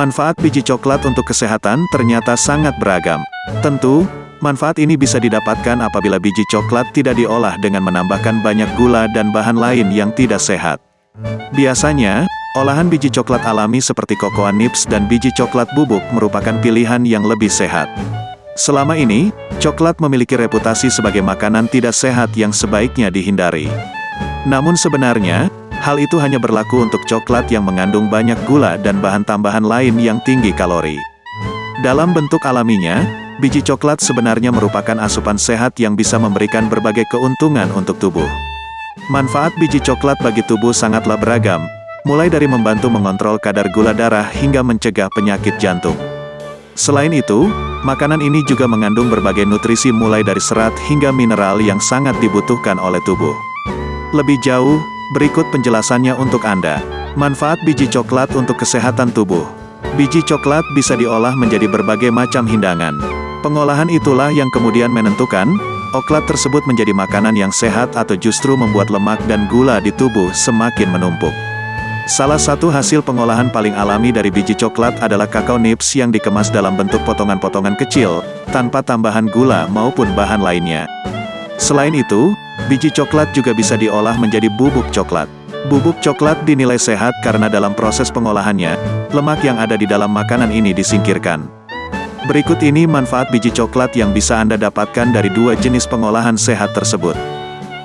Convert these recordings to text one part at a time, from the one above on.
Manfaat biji coklat untuk kesehatan ternyata sangat beragam. Tentu, manfaat ini bisa didapatkan apabila biji coklat tidak diolah dengan menambahkan banyak gula dan bahan lain yang tidak sehat. Biasanya, olahan biji coklat alami seperti cocoa nibs dan biji coklat bubuk merupakan pilihan yang lebih sehat. Selama ini, coklat memiliki reputasi sebagai makanan tidak sehat yang sebaiknya dihindari. Namun sebenarnya, Hal itu hanya berlaku untuk coklat yang mengandung banyak gula dan bahan tambahan lain yang tinggi kalori. Dalam bentuk alaminya, biji coklat sebenarnya merupakan asupan sehat yang bisa memberikan berbagai keuntungan untuk tubuh. Manfaat biji coklat bagi tubuh sangatlah beragam, mulai dari membantu mengontrol kadar gula darah hingga mencegah penyakit jantung. Selain itu, makanan ini juga mengandung berbagai nutrisi mulai dari serat hingga mineral yang sangat dibutuhkan oleh tubuh. Lebih jauh, Berikut penjelasannya untuk Anda. Manfaat biji coklat untuk kesehatan tubuh. Biji coklat bisa diolah menjadi berbagai macam hidangan. Pengolahan itulah yang kemudian menentukan, oklat tersebut menjadi makanan yang sehat atau justru membuat lemak dan gula di tubuh semakin menumpuk. Salah satu hasil pengolahan paling alami dari biji coklat adalah kakao nibs yang dikemas dalam bentuk potongan-potongan kecil, tanpa tambahan gula maupun bahan lainnya. Selain itu, biji coklat juga bisa diolah menjadi bubuk coklat. Bubuk coklat dinilai sehat karena dalam proses pengolahannya, lemak yang ada di dalam makanan ini disingkirkan. Berikut ini manfaat biji coklat yang bisa Anda dapatkan dari dua jenis pengolahan sehat tersebut.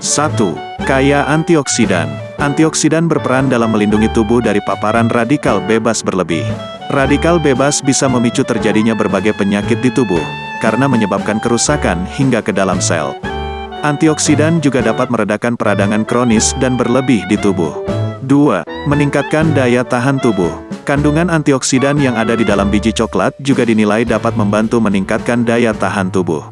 1. Kaya antioksidan. Antioksidan berperan dalam melindungi tubuh dari paparan radikal bebas berlebih. Radikal bebas bisa memicu terjadinya berbagai penyakit di tubuh, karena menyebabkan kerusakan hingga ke dalam sel. Antioksidan juga dapat meredakan peradangan kronis dan berlebih di tubuh. 2. Meningkatkan daya tahan tubuh. Kandungan antioksidan yang ada di dalam biji coklat juga dinilai dapat membantu meningkatkan daya tahan tubuh.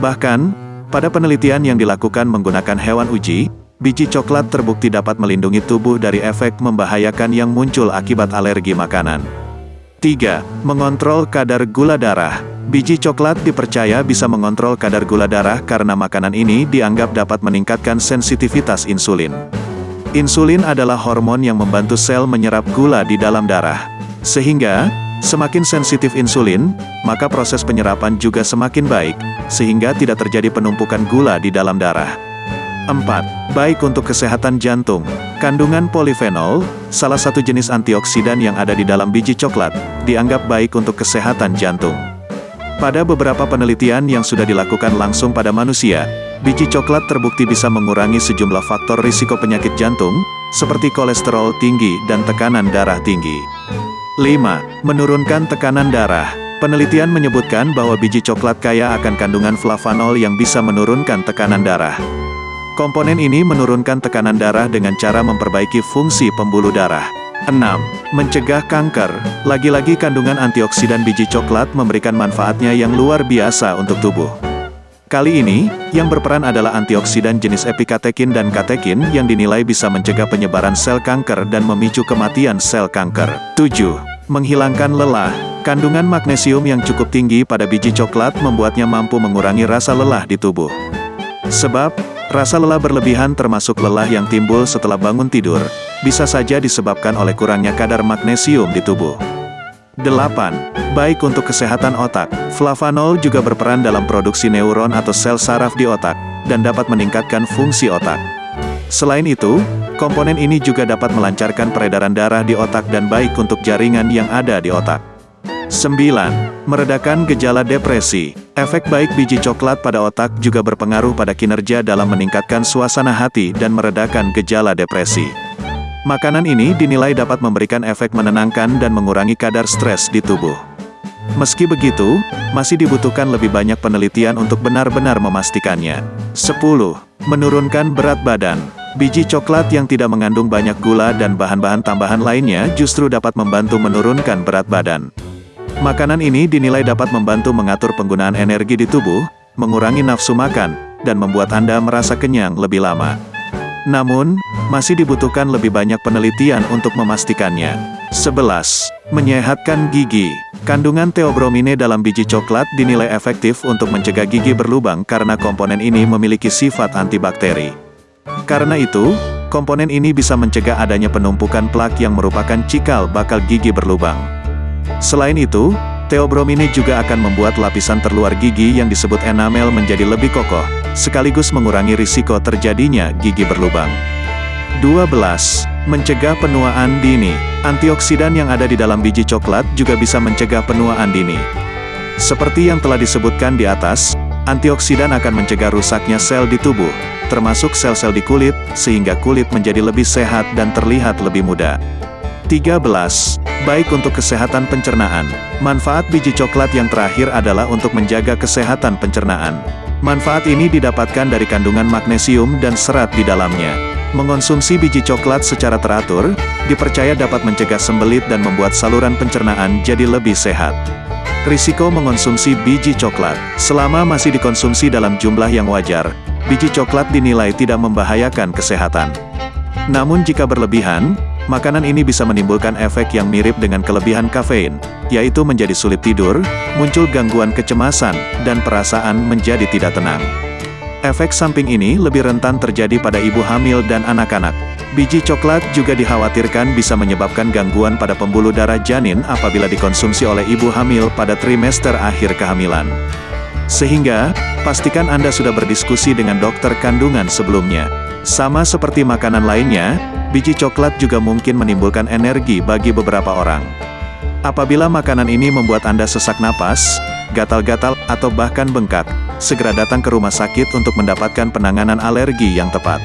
Bahkan, pada penelitian yang dilakukan menggunakan hewan uji, biji coklat terbukti dapat melindungi tubuh dari efek membahayakan yang muncul akibat alergi makanan. 3. Mengontrol kadar gula darah. Biji coklat dipercaya bisa mengontrol kadar gula darah karena makanan ini dianggap dapat meningkatkan sensitivitas insulin. Insulin adalah hormon yang membantu sel menyerap gula di dalam darah. Sehingga, semakin sensitif insulin, maka proses penyerapan juga semakin baik, sehingga tidak terjadi penumpukan gula di dalam darah. 4. Baik untuk kesehatan jantung. Kandungan polifenol, salah satu jenis antioksidan yang ada di dalam biji coklat, dianggap baik untuk kesehatan jantung. Pada beberapa penelitian yang sudah dilakukan langsung pada manusia, biji coklat terbukti bisa mengurangi sejumlah faktor risiko penyakit jantung, seperti kolesterol tinggi dan tekanan darah tinggi. 5. Menurunkan tekanan darah. Penelitian menyebutkan bahwa biji coklat kaya akan kandungan flavanol yang bisa menurunkan tekanan darah. Komponen ini menurunkan tekanan darah dengan cara memperbaiki fungsi pembuluh darah. 6. Mencegah kanker. Lagi-lagi kandungan antioksidan biji coklat memberikan manfaatnya yang luar biasa untuk tubuh. Kali ini, yang berperan adalah antioksidan jenis epikatekin dan katekin yang dinilai bisa mencegah penyebaran sel kanker dan memicu kematian sel kanker. 7. Menghilangkan lelah. Kandungan magnesium yang cukup tinggi pada biji coklat membuatnya mampu mengurangi rasa lelah di tubuh. Sebab, Rasa lelah berlebihan termasuk lelah yang timbul setelah bangun tidur, bisa saja disebabkan oleh kurangnya kadar magnesium di tubuh. 8. Baik untuk kesehatan otak, flavanol juga berperan dalam produksi neuron atau sel saraf di otak, dan dapat meningkatkan fungsi otak. Selain itu, komponen ini juga dapat melancarkan peredaran darah di otak dan baik untuk jaringan yang ada di otak. 9. Meredakan gejala depresi. Efek baik biji coklat pada otak juga berpengaruh pada kinerja dalam meningkatkan suasana hati dan meredakan gejala depresi. Makanan ini dinilai dapat memberikan efek menenangkan dan mengurangi kadar stres di tubuh. Meski begitu, masih dibutuhkan lebih banyak penelitian untuk benar-benar memastikannya. 10. Menurunkan berat badan. Biji coklat yang tidak mengandung banyak gula dan bahan-bahan tambahan lainnya justru dapat membantu menurunkan berat badan. Makanan ini dinilai dapat membantu mengatur penggunaan energi di tubuh, mengurangi nafsu makan, dan membuat Anda merasa kenyang lebih lama. Namun, masih dibutuhkan lebih banyak penelitian untuk memastikannya. 11. Menyehatkan gigi. Kandungan teobromine dalam biji coklat dinilai efektif untuk mencegah gigi berlubang karena komponen ini memiliki sifat antibakteri. Karena itu, komponen ini bisa mencegah adanya penumpukan plak yang merupakan cikal bakal gigi berlubang. Selain itu, teobromine juga akan membuat lapisan terluar gigi yang disebut enamel menjadi lebih kokoh, sekaligus mengurangi risiko terjadinya gigi berlubang. 12. Mencegah penuaan dini. Antioksidan yang ada di dalam biji coklat juga bisa mencegah penuaan dini. Seperti yang telah disebutkan di atas, antioksidan akan mencegah rusaknya sel di tubuh, termasuk sel-sel di kulit, sehingga kulit menjadi lebih sehat dan terlihat lebih muda. 13. Baik untuk kesehatan pencernaan. Manfaat biji coklat yang terakhir adalah untuk menjaga kesehatan pencernaan. Manfaat ini didapatkan dari kandungan magnesium dan serat di dalamnya. Mengonsumsi biji coklat secara teratur, dipercaya dapat mencegah sembelit dan membuat saluran pencernaan jadi lebih sehat. Risiko mengonsumsi biji coklat Selama masih dikonsumsi dalam jumlah yang wajar, biji coklat dinilai tidak membahayakan kesehatan. Namun jika berlebihan, Makanan ini bisa menimbulkan efek yang mirip dengan kelebihan kafein, yaitu menjadi sulit tidur, muncul gangguan kecemasan, dan perasaan menjadi tidak tenang. Efek samping ini lebih rentan terjadi pada ibu hamil dan anak-anak. Biji coklat juga dikhawatirkan bisa menyebabkan gangguan pada pembuluh darah janin apabila dikonsumsi oleh ibu hamil pada trimester akhir kehamilan. Sehingga, pastikan Anda sudah berdiskusi dengan dokter kandungan sebelumnya. Sama seperti makanan lainnya, Biji coklat juga mungkin menimbulkan energi bagi beberapa orang. Apabila makanan ini membuat Anda sesak napas, gatal-gatal, atau bahkan bengkak, segera datang ke rumah sakit untuk mendapatkan penanganan alergi yang tepat.